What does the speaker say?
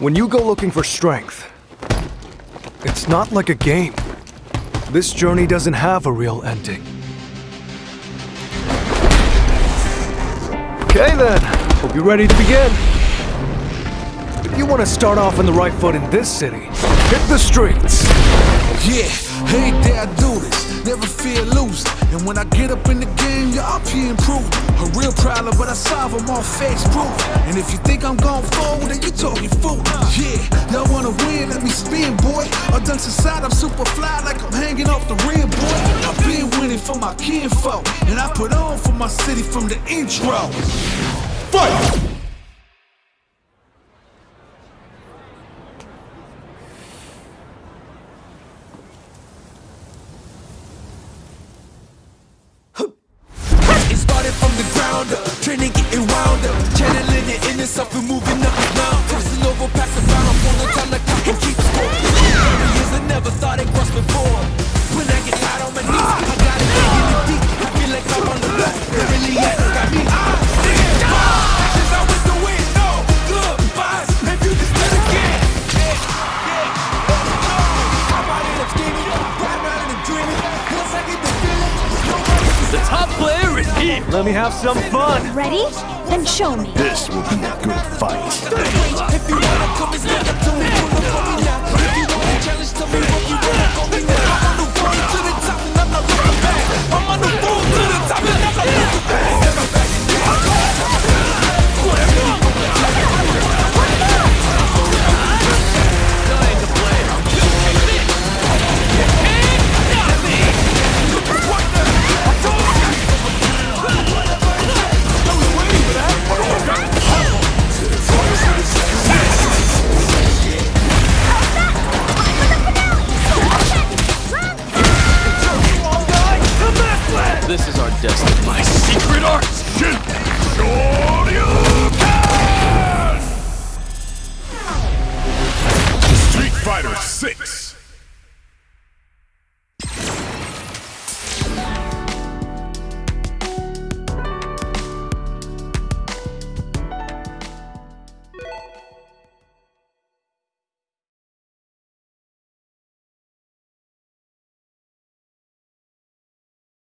When you go looking for strength, it's not like a game. This journey doesn't have a real ending. Okay then, hope you're ready to begin. If you want to start off on the right foot in this city, hit the streets. Yeah, hey I do this, never fear losing. And when I get up in the game, y'all be improved. A real problem, but I solve them all face proof. And if you think I'm going forward, then you talking fool. Yeah, y'all wanna win, let me spin, boy. Or dunks inside, I'm super fly like I'm hanging off the rim, boy. I've been winning for my kinfolk, and I put on for my city from the intro. Fight! The top player is here. Let me have some fun. Ready? Then show me. This will be a good fight. six.